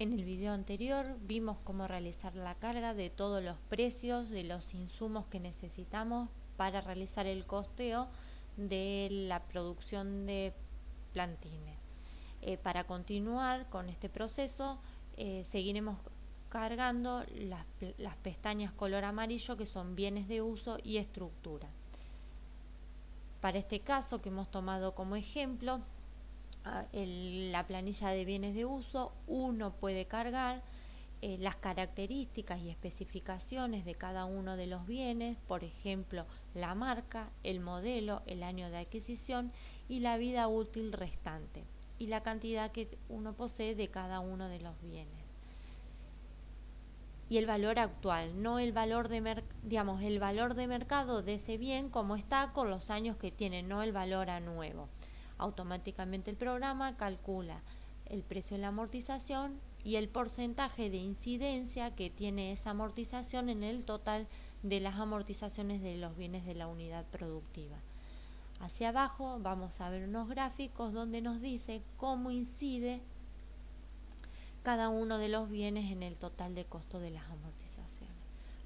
En el video anterior vimos cómo realizar la carga de todos los precios de los insumos que necesitamos para realizar el costeo de la producción de plantines. Eh, para continuar con este proceso eh, seguiremos cargando las, las pestañas color amarillo que son bienes de uso y estructura. Para este caso que hemos tomado como ejemplo, la planilla de bienes de uso, uno puede cargar eh, las características y especificaciones de cada uno de los bienes, por ejemplo, la marca, el modelo, el año de adquisición y la vida útil restante y la cantidad que uno posee de cada uno de los bienes. Y el valor actual, no el valor de digamos, el valor de mercado de ese bien como está con los años que tiene, no el valor a nuevo. Automáticamente el programa calcula el precio de la amortización y el porcentaje de incidencia que tiene esa amortización en el total de las amortizaciones de los bienes de la unidad productiva. Hacia abajo vamos a ver unos gráficos donde nos dice cómo incide cada uno de los bienes en el total de costo de las amortizaciones.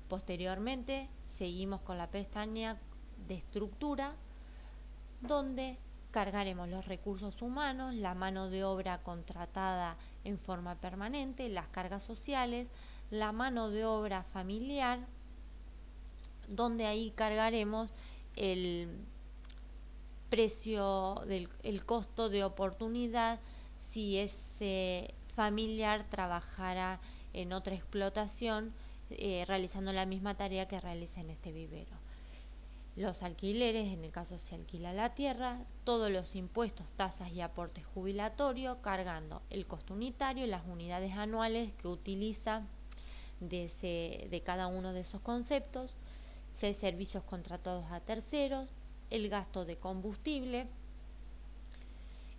Posteriormente seguimos con la pestaña de estructura donde Cargaremos los recursos humanos, la mano de obra contratada en forma permanente, las cargas sociales, la mano de obra familiar, donde ahí cargaremos el precio del el costo de oportunidad si ese familiar trabajara en otra explotación eh, realizando la misma tarea que realiza en este vivero los alquileres, en el caso se alquila la tierra, todos los impuestos, tasas y aportes jubilatorios, cargando el costo unitario y las unidades anuales que utiliza de, de cada uno de esos conceptos, seis servicios contratados a terceros, el gasto de combustible.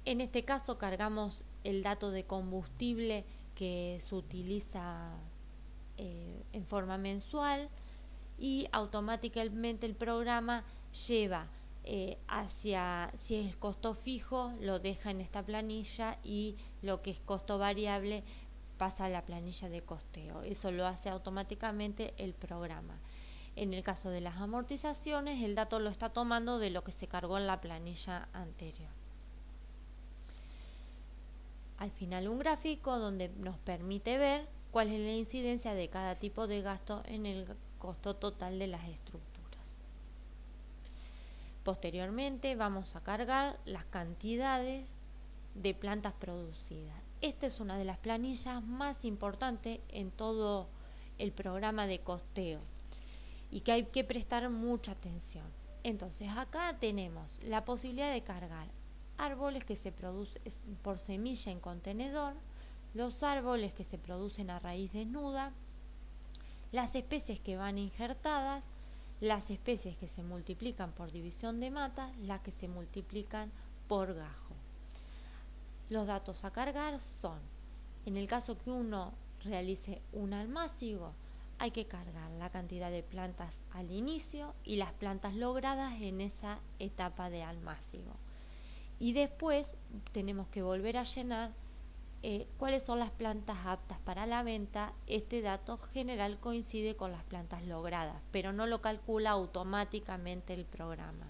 En este caso cargamos el dato de combustible que se utiliza eh, en forma mensual, y automáticamente el programa lleva eh, hacia, si es costo fijo, lo deja en esta planilla y lo que es costo variable pasa a la planilla de costeo. Eso lo hace automáticamente el programa. En el caso de las amortizaciones, el dato lo está tomando de lo que se cargó en la planilla anterior. Al final un gráfico donde nos permite ver cuál es la incidencia de cada tipo de gasto en el costo total de las estructuras. Posteriormente vamos a cargar las cantidades de plantas producidas. Esta es una de las planillas más importantes en todo el programa de costeo y que hay que prestar mucha atención. Entonces acá tenemos la posibilidad de cargar árboles que se producen por semilla en contenedor, los árboles que se producen a raíz desnuda, las especies que van injertadas, las especies que se multiplican por división de mata, las que se multiplican por gajo. Los datos a cargar son, en el caso que uno realice un almácigo, hay que cargar la cantidad de plantas al inicio y las plantas logradas en esa etapa de almácigo. Y después tenemos que volver a llenar eh, cuáles son las plantas aptas para la venta, este dato general coincide con las plantas logradas, pero no lo calcula automáticamente el programa.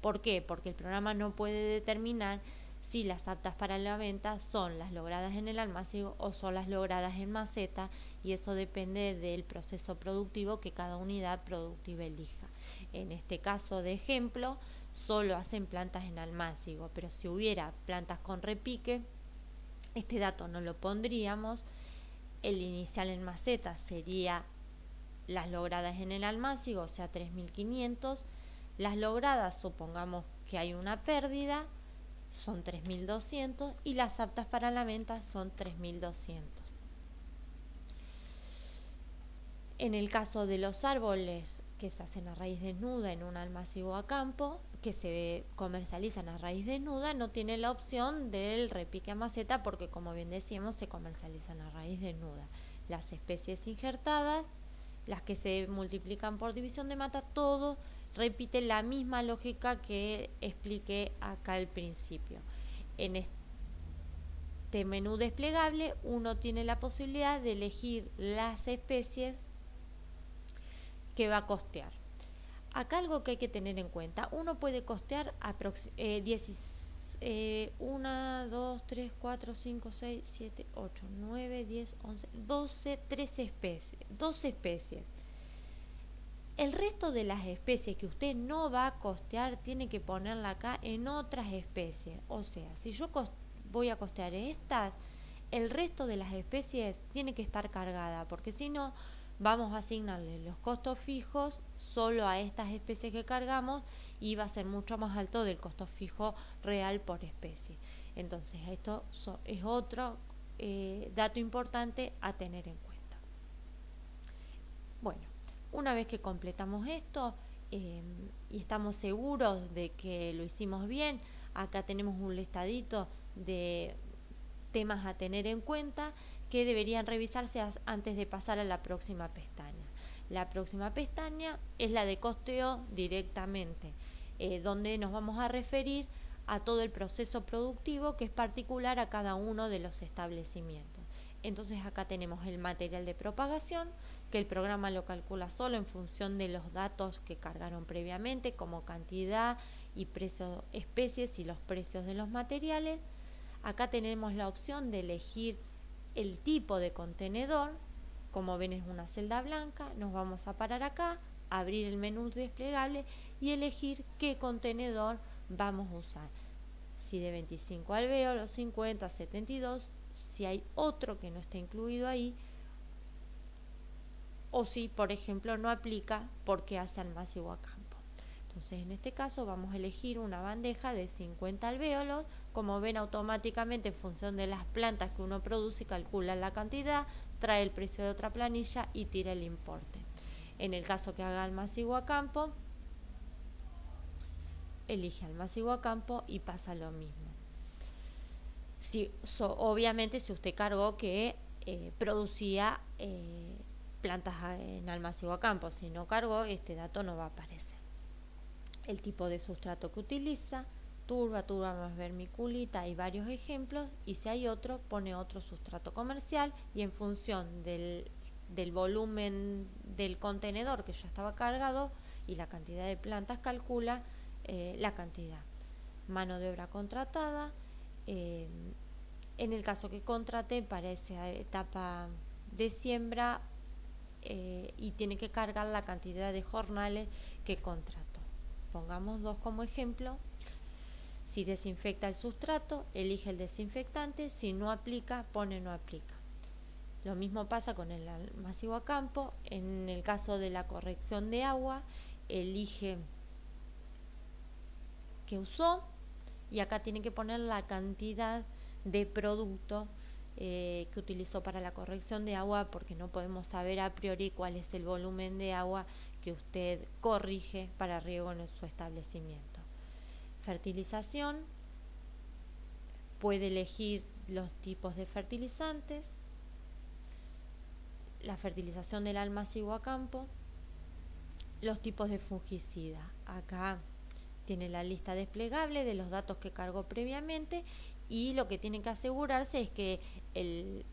¿Por qué? Porque el programa no puede determinar si las aptas para la venta son las logradas en el almacén o son las logradas en maceta y eso depende del proceso productivo que cada unidad productiva elija. En este caso de ejemplo, solo hacen plantas en almácigo, pero si hubiera plantas con repique, este dato no lo pondríamos. El inicial en maceta sería las logradas en el almácigo, o sea 3500. Las logradas, supongamos que hay una pérdida, son 3200 y las aptas para la venta son 3200. En el caso de los árboles que se hacen a raíz desnuda en un almacigo a campo, que se comercializan a raíz desnuda, no tiene la opción del repique a maceta porque como bien decíamos se comercializan a raíz desnuda. Las especies injertadas, las que se multiplican por división de mata, todo repite la misma lógica que expliqué acá al principio. En este menú desplegable uno tiene la posibilidad de elegir las especies que va a costear. Acá algo que hay que tener en cuenta, uno puede costear eh, 1, 2, 3, 4, 5, 6, 7, 8, 9, 10, 11, 12, 13 especies, 12 especies. El resto de las especies que usted no va a costear tiene que ponerla acá en otras especies. O sea, si yo voy a costear estas, el resto de las especies tiene que estar cargada, porque si no, vamos a asignarle los costos fijos solo a estas especies que cargamos y va a ser mucho más alto del costo fijo real por especie. Entonces, esto es otro eh, dato importante a tener en cuenta. Bueno, una vez que completamos esto em, y estamos seguros de que lo hicimos bien, acá tenemos un listadito de temas a tener en cuenta que deberían revisarse antes de pasar a la próxima pestaña. La próxima pestaña es la de costeo directamente, eh, donde nos vamos a referir a todo el proceso productivo que es particular a cada uno de los establecimientos. Entonces acá tenemos el material de propagación, que el programa lo calcula solo en función de los datos que cargaron previamente, como cantidad y precio, especies y los precios de los materiales. Acá tenemos la opción de elegir el tipo de contenedor, como ven es una celda blanca, nos vamos a parar acá, abrir el menú desplegable y elegir qué contenedor vamos a usar. Si de 25 alvéolos, 50, 72, si hay otro que no está incluido ahí, o si, por ejemplo, no aplica porque hace almacigo a campo. Entonces, en este caso vamos a elegir una bandeja de 50 alvéolos como ven automáticamente en función de las plantas que uno produce, calcula la cantidad, trae el precio de otra planilla y tira el importe. En el caso que haga masivo a campo, elige al masivo a campo y pasa lo mismo. Obviamente si usted cargó que eh, producía eh, plantas en almacigo a campo, si no cargó este dato no va a aparecer. El tipo de sustrato que utiliza, turba, turba más vermiculita, hay varios ejemplos y si hay otro pone otro sustrato comercial y en función del, volumen del contenedor que ya estaba cargado y la cantidad de plantas calcula eh, la cantidad. Mano de obra contratada, eh, en el caso que contrate para esa etapa de siembra eh, y tiene que cargar la cantidad de jornales que contrató. Pongamos dos como ejemplo. Si desinfecta el sustrato, elige el desinfectante, si no aplica, pone no aplica. Lo mismo pasa con el masivo a campo, en el caso de la corrección de agua, elige que usó y acá tiene que poner la cantidad de producto eh, que utilizó para la corrección de agua porque no podemos saber a priori cuál es el volumen de agua que usted corrige para riego en su establecimiento fertilización, puede elegir los tipos de fertilizantes, la fertilización del almacigo a campo, los tipos de fungicida. Acá tiene la lista desplegable de los datos que cargó previamente y lo que tiene que asegurarse es que el,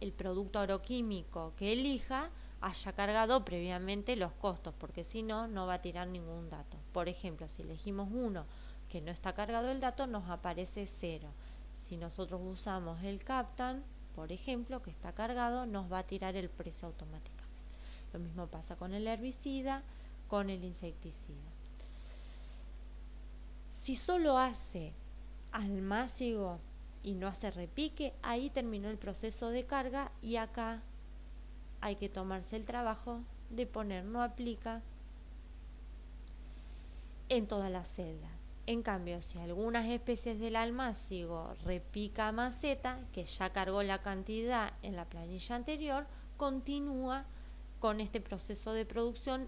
el producto agroquímico que elija haya cargado previamente los costos, porque si no, no va a tirar ningún dato. Por ejemplo, si elegimos uno que no está cargado el dato, nos aparece cero. Si nosotros usamos el Captan, por ejemplo, que está cargado, nos va a tirar el precio automáticamente. Lo mismo pasa con el herbicida, con el insecticida. Si solo hace almácigo y no hace repique, ahí terminó el proceso de carga y acá hay que tomarse el trabajo de poner no aplica en toda la celda. En cambio, si algunas especies del almácigo repica maceta, que ya cargó la cantidad en la planilla anterior, continúa con este proceso de producción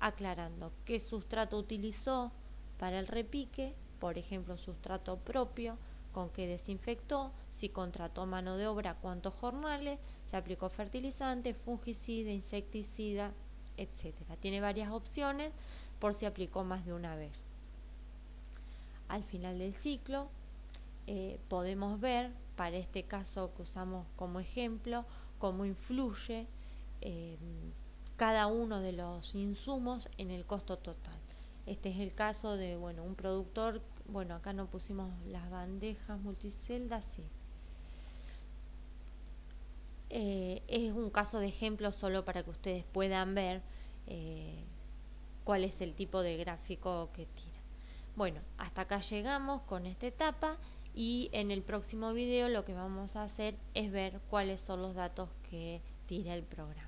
aclarando qué sustrato utilizó para el repique, por ejemplo, sustrato propio, con qué desinfectó, si contrató mano de obra, cuántos jornales, se aplicó fertilizante, fungicida, insecticida, etc. Tiene varias opciones por si aplicó más de una vez al final del ciclo eh, podemos ver para este caso que usamos como ejemplo, cómo influye eh, cada uno de los insumos en el costo total. Este es el caso de bueno, un productor, bueno, acá no pusimos las bandejas multiceldas, sí. Eh, es un caso de ejemplo solo para que ustedes puedan ver eh, cuál es el tipo de gráfico que tira. Bueno, hasta acá llegamos con esta etapa y en el próximo video lo que vamos a hacer es ver cuáles son los datos que tira el programa.